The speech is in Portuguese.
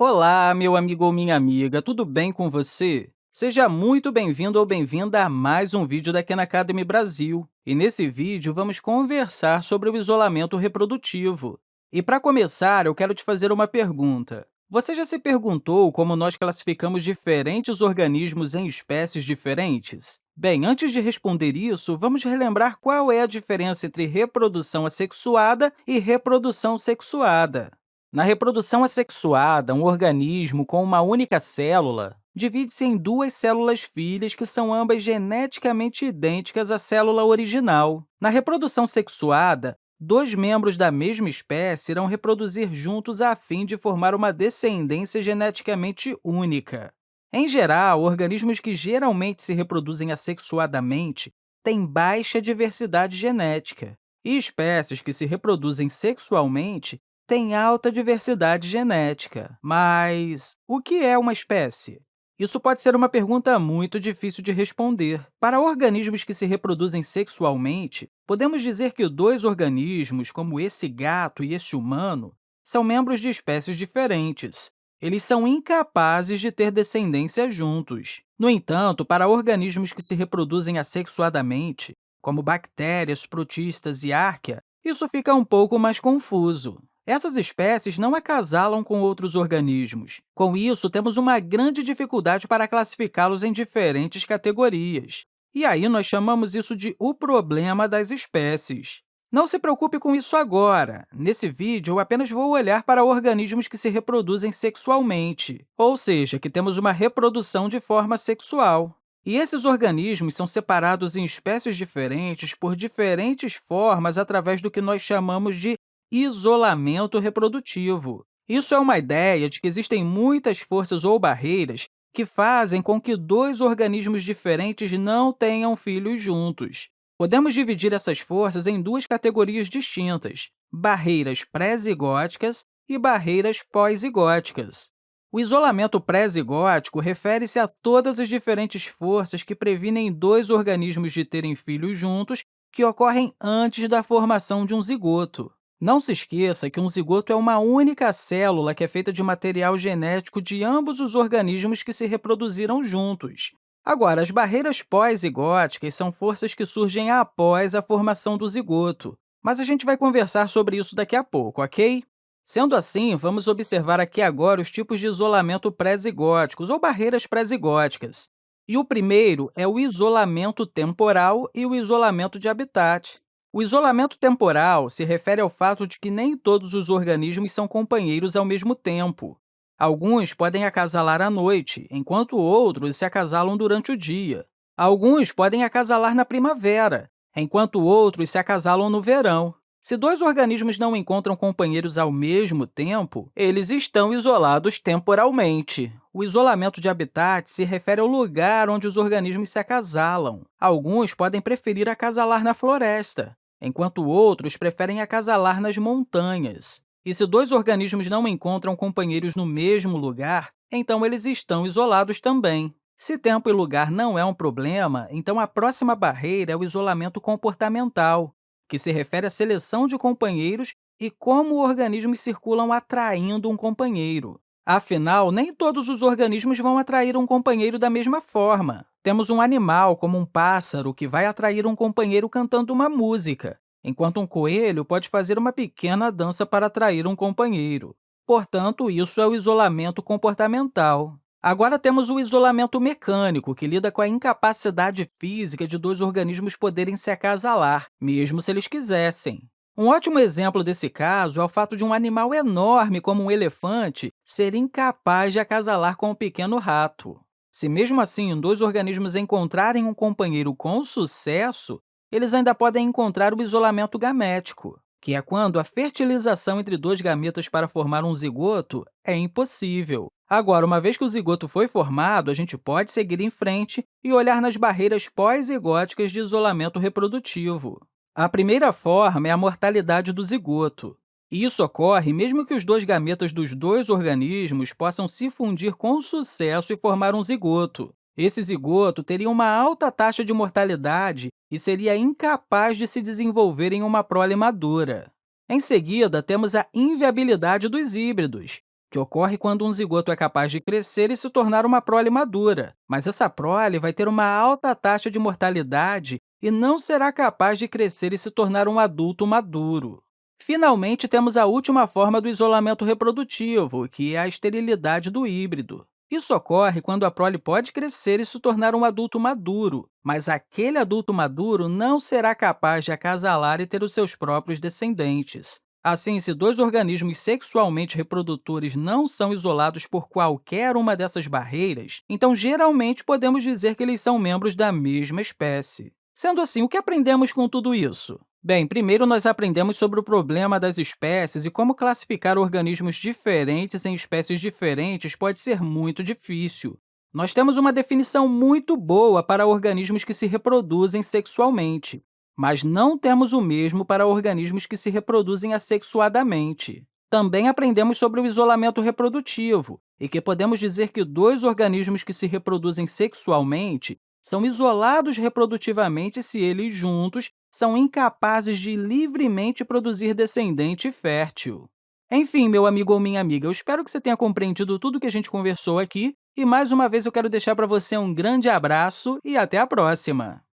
Olá, meu amigo ou minha amiga, tudo bem com você? Seja muito bem-vindo ou bem-vinda a mais um vídeo da Khan Academy Brasil. E nesse vídeo, vamos conversar sobre o isolamento reprodutivo. E para começar, eu quero te fazer uma pergunta. Você já se perguntou como nós classificamos diferentes organismos em espécies diferentes? Bem, antes de responder isso, vamos relembrar qual é a diferença entre reprodução assexuada e reprodução sexuada. Na reprodução assexuada, um organismo com uma única célula divide-se em duas células filhas que são ambas geneticamente idênticas à célula original. Na reprodução sexuada, dois membros da mesma espécie irão reproduzir juntos a fim de formar uma descendência geneticamente única. Em geral, organismos que geralmente se reproduzem assexuadamente têm baixa diversidade genética, e espécies que se reproduzem sexualmente têm alta diversidade genética. Mas o que é uma espécie? Isso pode ser uma pergunta muito difícil de responder. Para organismos que se reproduzem sexualmente, podemos dizer que dois organismos, como esse gato e esse humano, são membros de espécies diferentes. Eles são incapazes de ter descendência juntos. No entanto, para organismos que se reproduzem assexuadamente, como bactérias, protistas e árquea, isso fica um pouco mais confuso. Essas espécies não acasalam com outros organismos. Com isso, temos uma grande dificuldade para classificá-los em diferentes categorias. E aí, nós chamamos isso de o problema das espécies. Não se preocupe com isso agora. Nesse vídeo, eu apenas vou olhar para organismos que se reproduzem sexualmente, ou seja, que temos uma reprodução de forma sexual. E esses organismos são separados em espécies diferentes por diferentes formas através do que nós chamamos de isolamento reprodutivo. Isso é uma ideia de que existem muitas forças ou barreiras que fazem com que dois organismos diferentes não tenham filhos juntos. Podemos dividir essas forças em duas categorias distintas, barreiras pré-zigóticas e barreiras pós-zigóticas. O isolamento pré-zigótico refere-se a todas as diferentes forças que previnem dois organismos de terem filhos juntos que ocorrem antes da formação de um zigoto. Não se esqueça que um zigoto é uma única célula que é feita de material genético de ambos os organismos que se reproduziram juntos. Agora, as barreiras pós-zigóticas são forças que surgem após a formação do zigoto, mas a gente vai conversar sobre isso daqui a pouco, ok? Sendo assim, vamos observar aqui agora os tipos de isolamento pré-zigóticos, ou barreiras pré-zigóticas. E o primeiro é o isolamento temporal e o isolamento de habitat. O isolamento temporal se refere ao fato de que nem todos os organismos são companheiros ao mesmo tempo. Alguns podem acasalar à noite, enquanto outros se acasalam durante o dia. Alguns podem acasalar na primavera, enquanto outros se acasalam no verão. Se dois organismos não encontram companheiros ao mesmo tempo, eles estão isolados temporalmente. O isolamento de habitat se refere ao lugar onde os organismos se acasalam. Alguns podem preferir acasalar na floresta, enquanto outros preferem acasalar nas montanhas. E se dois organismos não encontram companheiros no mesmo lugar, então eles estão isolados também. Se tempo e lugar não é um problema, então a próxima barreira é o isolamento comportamental, que se refere à seleção de companheiros e como organismos circulam atraindo um companheiro. Afinal, nem todos os organismos vão atrair um companheiro da mesma forma. Temos um animal, como um pássaro, que vai atrair um companheiro cantando uma música, enquanto um coelho pode fazer uma pequena dança para atrair um companheiro. Portanto, isso é o isolamento comportamental. Agora temos o isolamento mecânico, que lida com a incapacidade física de dois organismos poderem se acasalar, mesmo se eles quisessem. Um ótimo exemplo desse caso é o fato de um animal enorme como um elefante ser incapaz de acasalar com um pequeno rato. Se, mesmo assim, dois organismos encontrarem um companheiro com sucesso, eles ainda podem encontrar o isolamento gamético, que é quando a fertilização entre dois gametas para formar um zigoto é impossível. Agora, uma vez que o zigoto foi formado, a gente pode seguir em frente e olhar nas barreiras pós-zigóticas de isolamento reprodutivo. A primeira forma é a mortalidade do zigoto. E isso ocorre mesmo que os dois gametas dos dois organismos possam se fundir com sucesso e formar um zigoto. Esse zigoto teria uma alta taxa de mortalidade e seria incapaz de se desenvolver em uma prole madura. Em seguida, temos a inviabilidade dos híbridos, que ocorre quando um zigoto é capaz de crescer e se tornar uma prole madura, mas essa prole vai ter uma alta taxa de mortalidade e não será capaz de crescer e se tornar um adulto maduro. Finalmente, temos a última forma do isolamento reprodutivo, que é a esterilidade do híbrido. Isso ocorre quando a prole pode crescer e se tornar um adulto maduro, mas aquele adulto maduro não será capaz de acasalar e ter os seus próprios descendentes. Assim, se dois organismos sexualmente reprodutores não são isolados por qualquer uma dessas barreiras, então geralmente podemos dizer que eles são membros da mesma espécie. Sendo assim, o que aprendemos com tudo isso? Bem, primeiro nós aprendemos sobre o problema das espécies e como classificar organismos diferentes em espécies diferentes pode ser muito difícil. Nós temos uma definição muito boa para organismos que se reproduzem sexualmente mas não temos o mesmo para organismos que se reproduzem assexuadamente. Também aprendemos sobre o isolamento reprodutivo, e que podemos dizer que dois organismos que se reproduzem sexualmente são isolados reprodutivamente se eles juntos são incapazes de livremente produzir descendente fértil. Enfim, meu amigo ou minha amiga, eu espero que você tenha compreendido tudo o que a gente conversou aqui, e mais uma vez eu quero deixar para você um grande abraço e até a próxima!